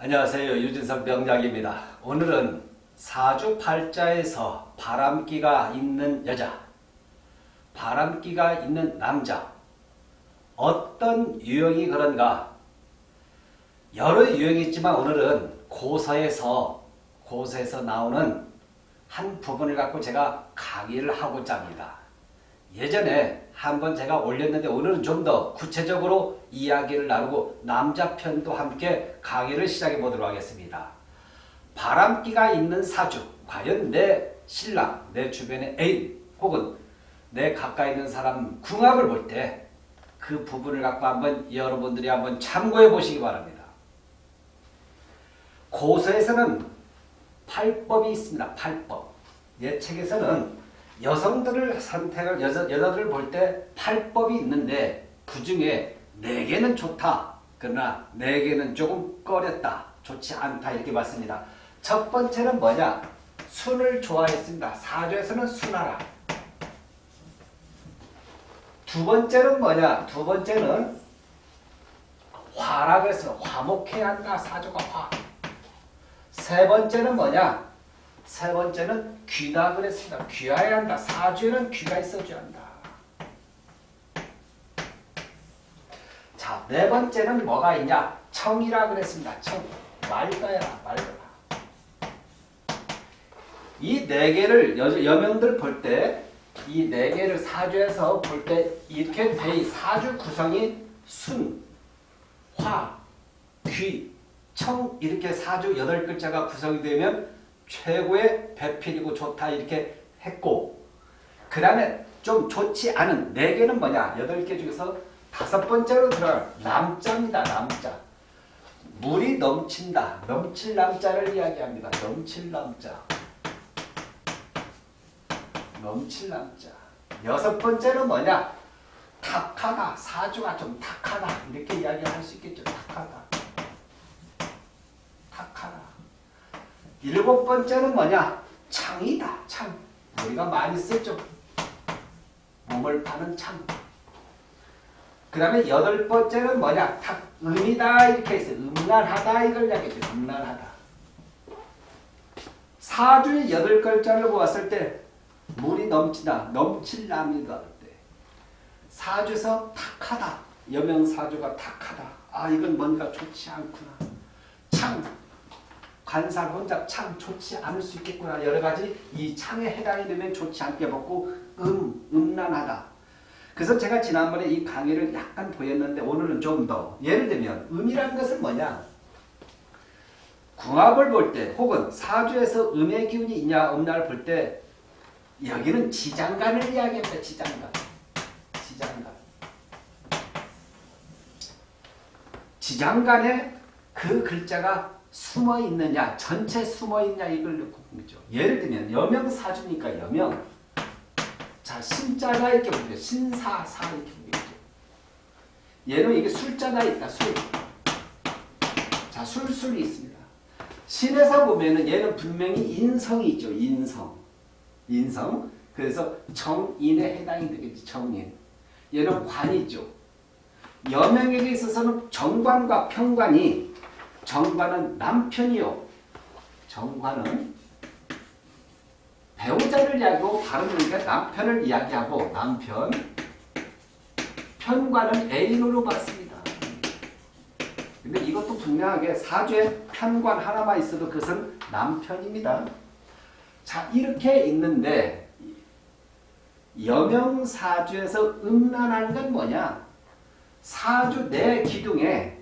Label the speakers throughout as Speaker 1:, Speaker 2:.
Speaker 1: 안녕하세요. 유진석 명약입니다. 오늘은 사주팔자에서 바람기가 있는 여자, 바람기가 있는 남자 어떤 유형이 그런가 여러 유형이 있지만 오늘은 고서에서 고서에서 나오는 한 부분을 갖고 제가 강의를 하고자 합니다. 예전에 한번 제가 올렸는데 오늘은 좀 더 구체적으로 이야기를 나누고 남자 편도 함께 강의를 시작해 보도록 하겠습니다. 바람기가 있는 사주, 과연 내 신랑, 내 주변의 애인 혹은 내 가까이 있는 사람 궁합을 볼 때 그 부분을 갖고 한번 여러분들이 한번 참고해 보시기 바랍니다. 고서에서는 팔법이 있습니다. 팔법. 예 책에서는 여성들을 선택을 여자, 여자들을 볼 때 팔법이 있는데 그 중에 네 개는 좋다. 그러나 네 개는 조금 꺼렸다. 좋지 않다. 이렇게 봤습니다. 첫 번째는 뭐냐? 순을 좋아했습니다. 사주에서는 순하라. 두 번째는 뭐냐? 두 번째는 그랬어요. 화목해야 한다. 사주가 화. 세 번째는 뭐냐? 세 번째는 귀다 그랬습니다. 귀해야 한다. 사주에는 귀가 있어줘야 한다. 자, 네 번째는 뭐가 있냐? 청이라 그랬습니다. 청. 맑아야 맑아라. 이네 개를 여, 여명들 볼 때, 이 네 개를 사주에서 볼 때 이렇게 돼 사주 구성이 순, 화, 귀, 청 이렇게 사주 여덟 글자가 구성이 되면 최고의 배필이고 좋다 이렇게 했고 그 다음에 좀 좋지 않은 네 개는 뭐냐? 여덟 개 중에서 다섯 번째로 들어갈 남자입니다. 남자. 물이 넘친다. 넘칠 남자를 이야기합니다. 넘칠 남자. 넘칠 남자. 여섯 번째는 뭐냐? 탁하다. 사주가 좀 탁하다. 이렇게 이야기할 수 있겠죠. 탁하다. 탁하다. 일곱 번째는 뭐냐? 창이다. 창. 우리가 많이 쓰죠. 몸을 파는 창. 그 다음에 여덟 번째는 뭐냐? 탁, 음이다. 이렇게 있어요. 음란하다. 이걸 이야기죠. 음란하다. 사주의 여덟 글자를 보았을 때 물이 넘치다. 넘칠 남이다. 때 사주에서 탁하다. 여명 사주가 탁하다. 아 이건 뭔가 좋지 않구나. 창. 관살 혼자 참 좋지 않을 수 있겠구나. 여러 가지 이 창에 해당이 되면 좋지 않게 보고 음, 음란하다. 그래서 제가 지난번에 이 강의를 약간 보였는데 오늘은 좀 더 예를 들면 음이라는 것은 뭐냐? 궁합을 볼 때 혹은 사주에서 음의 기운이 있냐 없냐를 볼 때 여기는 지장간을 이야기합니다. 지장간. 지장간. 지장간에 그 글자가 숨어 있느냐, 전체 숨어 있냐 이걸 놓고 보죠. 예를 들면 여명 사주니까 여명. 자 신자가 이렇게 보죠. 신사 사 이렇게 보죠. 얘는 이게 술자가 있다. 술. 자 술 술이 있습니다. 신에서 보면은 얘는 분명히 인성이 있죠. 인성. 인성. 그래서 정인에 해당이 되겠지. 정인. 얘는 관이죠. 여명에게 있어서는 정관과 평관이 정관은 남편이요. 정관은 배우자를 이야기하고 발음이니까 남편을 이야기하고 남편 편관은 애인으로 봤습니다. 근데 이것도 분명하게 사주에 편관 하나만 있어도 그것은 남편입니다. 자 이렇게 있는데 여명사주에서 음란한 건 뭐냐? 사주 내 기둥에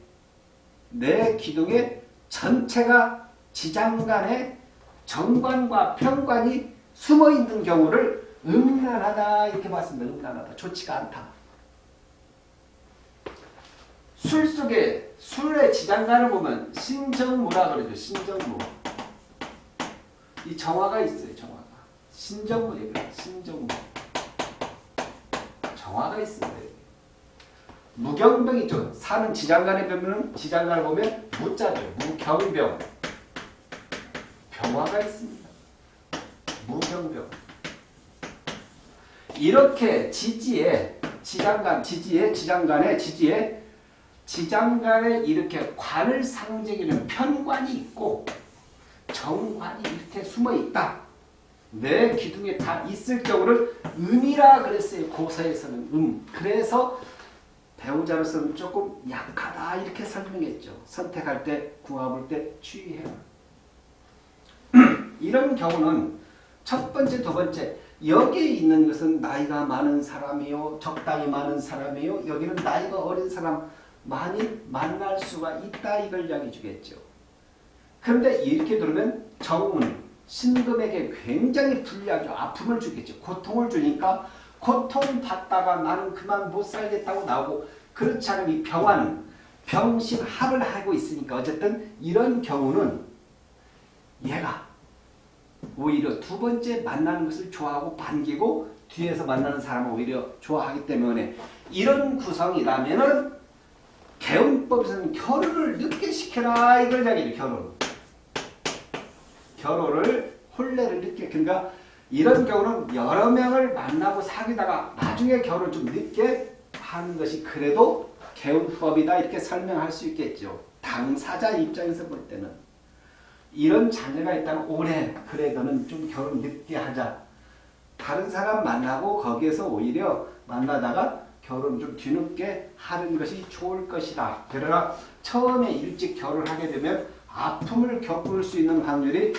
Speaker 1: 내 기둥의 전체가 지장간에 정관과 편관이 숨어 있는 경우를 음란하다 이렇게 봤습니다. 음란하다. 좋지가 않다. 술 속에 술의 지장간을 보면 신정무라 그러죠. 신정무. 이 정화가 있어요. 정화가. 신정무 얘기해요. 신정무. 정화가 있습니다. 무경병 있죠. 사는 지장간에 보면 지장간을 보면 무자죠. 무경병. 병화가 있습니다. 무경병. 이렇게 지지에 지장간, 지지에 지장간에 지지에 지장간에 이렇게 관을 상징하는 편관이 있고 정관이 이렇게 숨어 있다. 내 기둥에 다 있을 경우를 음이라 그랬어요. 고서에서는 음. 그래서 배우자로서는 조금 약하다 이렇게 설명했죠. 선택할 때 궁합을 때 주의해라. 이런 경우는 첫 번째, 두 번째 여기에 있는 것은 나이가 많은 사람이요, 적당히 많은 사람이요. 여기는 나이가 어린 사람 많이 만날 수가 있다 이걸 이야기 주겠죠. 그런데 이렇게 들으면 정은 신금에게 굉장히 불리하죠. 아픔을 주겠죠. 고통을 주니까 고통받다가 나는 그만 못 살겠다고 나오고 그렇지 않으면 이 병화는 병신합을 하고 있으니까 어쨌든 이런 경우는 얘가 오히려 두 번째 만나는 것을 좋아하고 반기고 뒤에서 만나는 사람을 오히려 좋아하기 때문에 이런 구성이라면은 개운법에서는 결혼을 늦게 시켜라 이걸 이야기해요 결혼. 결혼을 혼례를 늦게 그러니까 이런 경우는 여러 명을 만나고 사귀다가 나중에 결혼을 좀 늦게 하는 것이 그래도 개운법이다 이렇게 설명할 수 있겠죠. 당사자 입장에서 볼 때는 이런 자녀가 있다면 올해 그래 너는 좀 결혼 늦게 하자. 다른 사람 만나고 거기에서 오히려 만나다가 결혼 좀 뒤늦게 하는 것이 좋을 것이다. 그러나 처음에 일찍 결혼하게 되면 아픔을 겪을 수 있는 확률이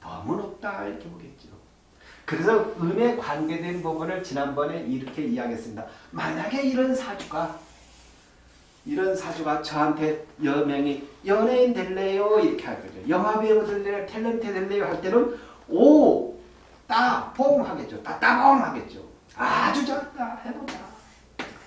Speaker 1: 너무 높다 이렇게 보겠죠. 그래서 음에 관계된 부분을 지난번에 이렇게 이야기했습니다. 만약에 이런 사주가 이런 사주가 저한테 여명이 연예인 될래요? 이렇게 할 거죠. 영화배우 될래요? 탤런트 될래요? 할 때는 오! 따! 뽕! 하겠죠. 따 따봉! 하겠죠. 아주 좋다. 해보자.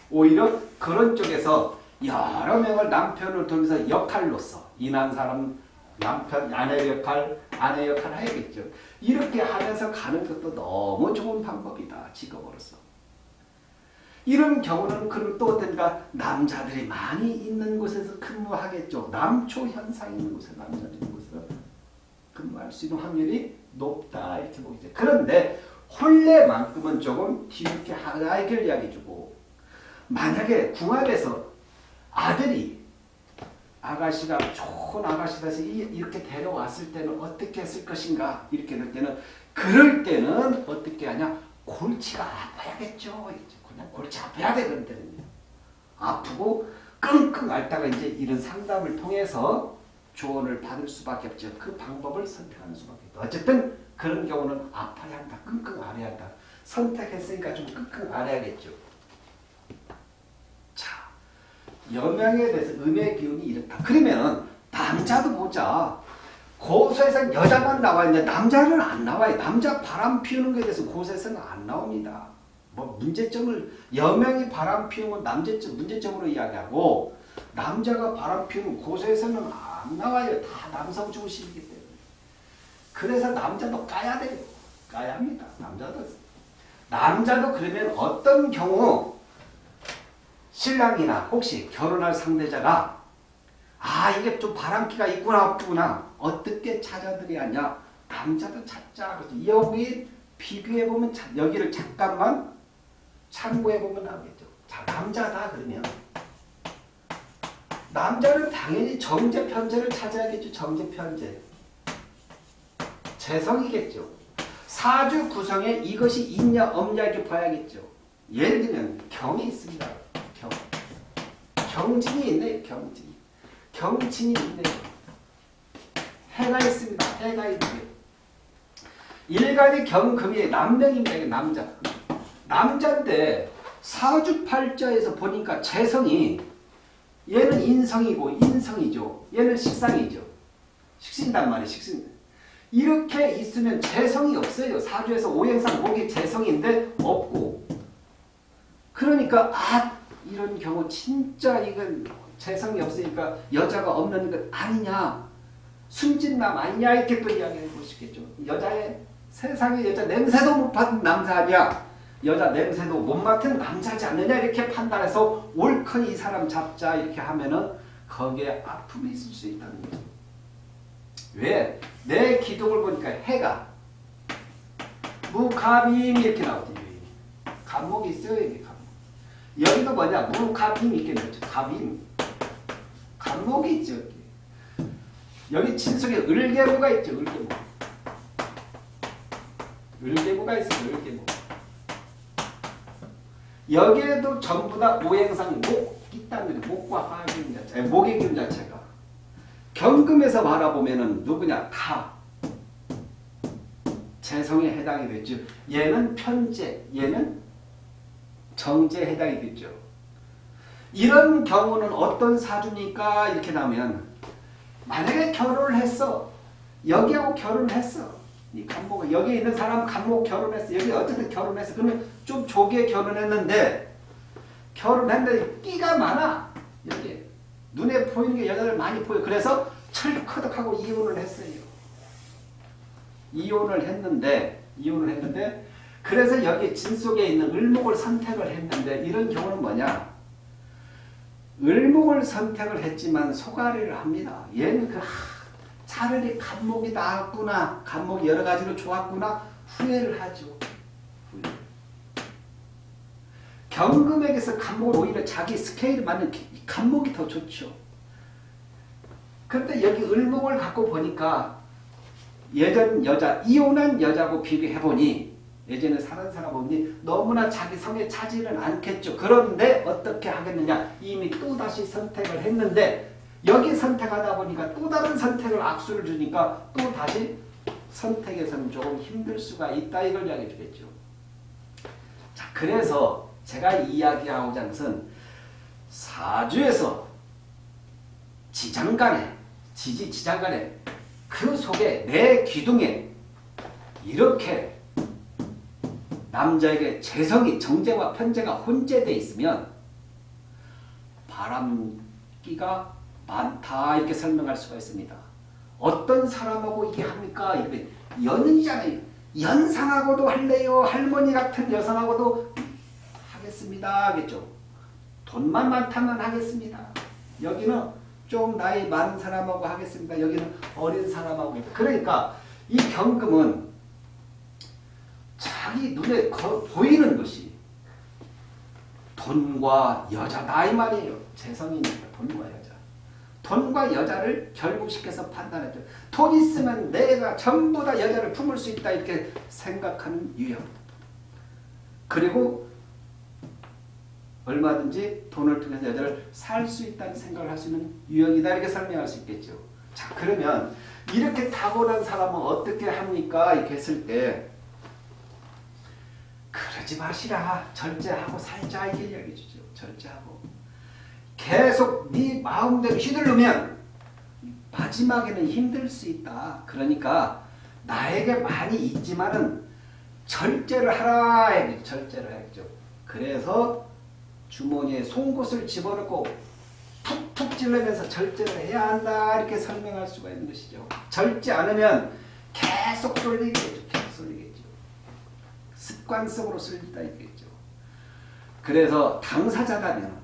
Speaker 1: 오히려 그런 쪽에서 여러 명을 남편을 통해서 역할로서 이난 사람 남편, 아내 역할, 아내 역할 해야겠죠. 이렇게 하면서 가는 것도 너무 좋은 방법이다. 직업으로서. 이런 경우는 그럼 또 어떤가 남자들이 많이 있는 곳에서 근무하겠죠. 남초 현상 있는 곳에 남자들이 있는 곳에서 근무할 수 있는 확률이 높다 이렇게 보이죠. 그런데 혼례만큼은 조금 뒤늦게 이렇게 이야기해주고 만약에 궁합에서 아들이 아가씨가 좋은 아가씨라서 이렇게 데려왔을 때는 어떻게 했을 것인가 이렇게 될 때는 그럴 때는 어떻게 하냐 골치가 아파야겠죠. 그냥 골치 아파야 되거든요. 아프고 끙끙 앓다가 이제 이런 상담을 통해서 조언을 받을 수밖에 없죠. 그 방법을 선택하는 수밖에 없다. 어쨌든 그런 경우는 아파야 한다. 끙끙 앓아야 한다. 선택했으니까 좀 끙끙 앓아야겠죠. 자, 여명에 대해서 음의 기운이 이렇다. 그러면 남자도 보자. 고소에서 여자만 나와 있는데 남자는 안 나와요. 남자 바람 피우는 것에 대해서 고소에서는 안 나옵니다. 뭐 문제점을 여명이 바람 피우면 남제점 문제점으로 이야기하고 남자가 바람 피우면 고소에서는 안 나와요. 다 남성 중심이기 때문에. 그래서 남자도 까야 돼요. 까야 합니다. 남자도. 남자도 그러면 어떤 경우 신랑이나 혹시 결혼할 상대자가 아 이게 좀 바람기가 있구나 없구나 어떻게 찾아들여야 하냐 남자도 찾자 여기 비교해보면 여기를 잠깐만 참고해 보면 나오겠죠. 자, 남자다 그러면 남자는 당연히 정제 편제를 찾아야겠죠. 정제 편제. 재성이겠죠. 사주 구성에 이것이 있냐 없냐 이렇게 봐야겠죠. 예를 들면 경이 있습니다. 경. 경진이 있네 경진. 경진이 있네 해가 있습니다. 해가 있네 일간이 경금이 남명입니다. 남자. 남자인데 사주팔자에서 보니까 재성이 얘는 인성이고 인성이죠. 얘는 식상이죠. 식신단 말이에요. 식신. 이렇게 있으면 재성이 없어요. 사주에서 오행상 목이 재성인데 없고 그러니까 아 이런 경우 진짜 이건 재성이 없으니까 여자가 없는 것 아니냐 순진남 아니냐 이렇게 또 이야기해 보시겠죠. 여자의 세상에 여자 냄새도 못 받은 남자 아니야. 여자 냄새도 못 맡은 남자지 않느냐 이렇게 판단해서 옳거니 이 사람 잡자 이렇게 하면은 거기에 아픔이 있을 수 있다는 거죠. 왜? 내 기둥을 보니까 해가 무감임 이렇게 나오거든요. 감목이 있어요. 이게 감목. 여기도 뭐냐 무갑임 있겠죠. 갑임. 갑목이 있죠. 여기, 여기 진속에 을개모가 있죠. 을개모. 을개모가 있어요. 을개모. 여기에도 전부 다 오행상 목 있다는 거죠. 목과 화기임 자체, 아니, 목의 기운 자체가 경금에서 바라보면은 누구냐 다 재성에 해당이 되죠. 얘는 편재, 얘는 정제에 해당이 되죠. 이런 경우는 어떤 사주니까 이렇게 나오면 만약에 결혼을 했어 여기하고 결혼을 했어 이 간목 여기 있는 사람 간목 결혼했어. 여기 어쨌든 결혼했어. 그러면 좀 조기에 결혼했는데 결혼했는데 끼가 많아. 여기 눈에 보이는 게 여자들 많이 보여. 그래서 철커덕하고 이혼을 했어요. 이혼을 했는데 이혼을 했는데 그래서 여기 진 속에 있는 을목을 선택을 했는데 이런 경우는 뭐냐? 을목을 선택을 했지만 소가리를 합니다. 얘는 그 하, 차라리 간목이 나았구나 간목이 여러 가지로 좋았구나 후회를 하죠 후회. 경금에게서 간목을 오히려 자기 스케일에 맞는 간목이 더 좋죠 그런데 여기 을목을 갖고 보니까 예전 여자 이혼한 여자고 비교해보니 예전에 사는 사람 보니 너무나 자기 성에 차지는 않겠죠. 그런데 어떻게 하겠느냐 이미 또다시 선택을 했는데 여기 선택하다 보니까 또 다른 선택을 악수를 주니까 또 다시 선택에서는 조금 힘들 수가 있다 이걸 이야기해 주겠죠. 자 그래서 제가 이야기하고자 하는 것은 사주에서 지장 간에 지지 지장 간에 그 속에 내 기둥에 이렇게 남자에게 재성이 정제와 편제가 혼재되어 있으면 바람기가 많다 이렇게 설명할 수가 있습니다. 어떤 사람하고 이게 합니까? 이게 연이잖아요. 연상하고도 할래요. 할머니 같은 여성하고도 하겠습니다. 하겠죠. 돈만 많다면 하겠습니다. 여기는 좀 나이 많은 사람하고 하겠습니다. 여기는 어린 사람하고 그러니까 이 경금은 자기 눈에 보이는 것이 돈과 여자다 이 말이에요. 재성이니까 돈과 여자. 돈과 여자를 결국시켜서 판단했죠. 돈 있으면 내가 전부 다 여자를 품을 수 있다 이렇게 생각하는 유형. 그리고 얼마든지 돈을 통해서 여자를 살 수 있다는 생각을 할 수 있는 유형이다 이렇게 설명할 수 있겠죠. 자 그러면 이렇게 타고난 사람은 어떻게 합니까? 이렇게 했을 때 그러지 마시라. 절제하고 살자 이게 이야기해 주죠. 절제하고. 계속 네 마음대로 휘둘르면 마지막에는 힘들 수 있다. 그러니까 나에게 많이 있지만은 절제를 하라 해야죠. 절제를 해야죠. 그래서 주머니에 송곳을 집어넣고 툭툭 찔러면서 절제를 해야 한다 이렇게 설명할 수가 있는 것이죠. 절제 않으면 계속 쏠리겠죠. 계속 쏠리겠죠. 습관성으로 쏠리다 있겠죠. 그래서 당사자라면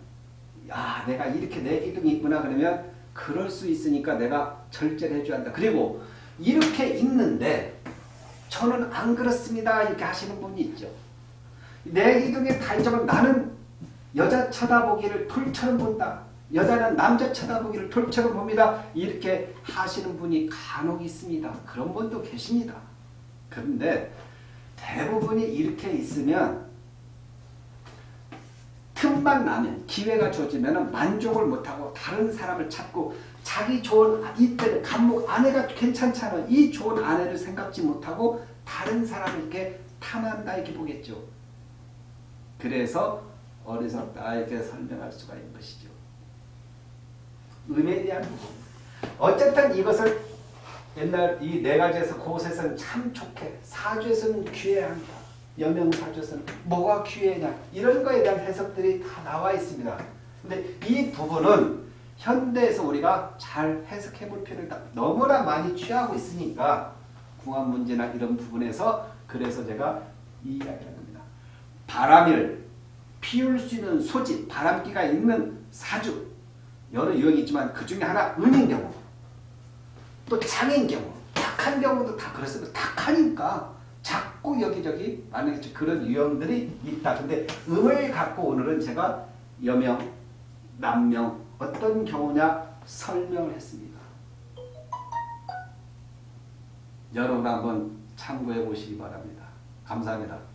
Speaker 1: 야 내가 이렇게 내 기둥이 있구나 그러면 그럴 수 있으니까 내가 절제를 해줘야 한다. 그리고 이렇게 있는데 저는 안 그렇습니다 이렇게 하시는 분이 있죠. 내다 있지만 나는 여자 쳐다보기를 돌처럼 본다. 여자는 남자 쳐다보기를 돌처럼 봅니다. 이렇게 하시는 분이 간혹 있습니다. 그런 분도 계십니다. 그런데 대부분이 이렇게 있으면 틈만 나면 기회가 주어지면 만족을 못하고 다른 사람을 찾고 자기 좋은 이때는 간목 아내가 괜찮잖아 이 좋은 아내를 생각지 못하고 다른 사람을 이렇게 탐한다 이렇게 보겠죠. 그래서 어리석다 이렇게 설명할 수가 있는 것이죠. 음에 대한 부분. 어쨌든 이것을 옛날 이 네 가지에서 곳에서는 참 좋게 사주에서는 귀해한다. 여명사주에서는 뭐가 귀해냐 이런 거에 대한 해석들이 다 나와 있습니다. 근데 이 부분은 현대에서 우리가 잘 해석해 볼 있다. 너무나 많이 취하고 있으니까 궁합 문제나 이런 부분에서 그래서 제가 이 이야기를 합니다. 바람을 피울 수 있는 소지, 바람기가 있는 사주 여러 유형이 있지만 그 중에 하나 은인 경우 또 장인 경우 탁한 경우도 다 그렇습니다. 탁하니까 작 자꾸 여기저기 많은 그런 유형들이 있다. 근데 음을 갖고 오늘은 제가 여명, 남명 어떤 경우냐 설명을 했습니다. 여러분 한번 참고해 보시기 바랍니다. 감사합니다.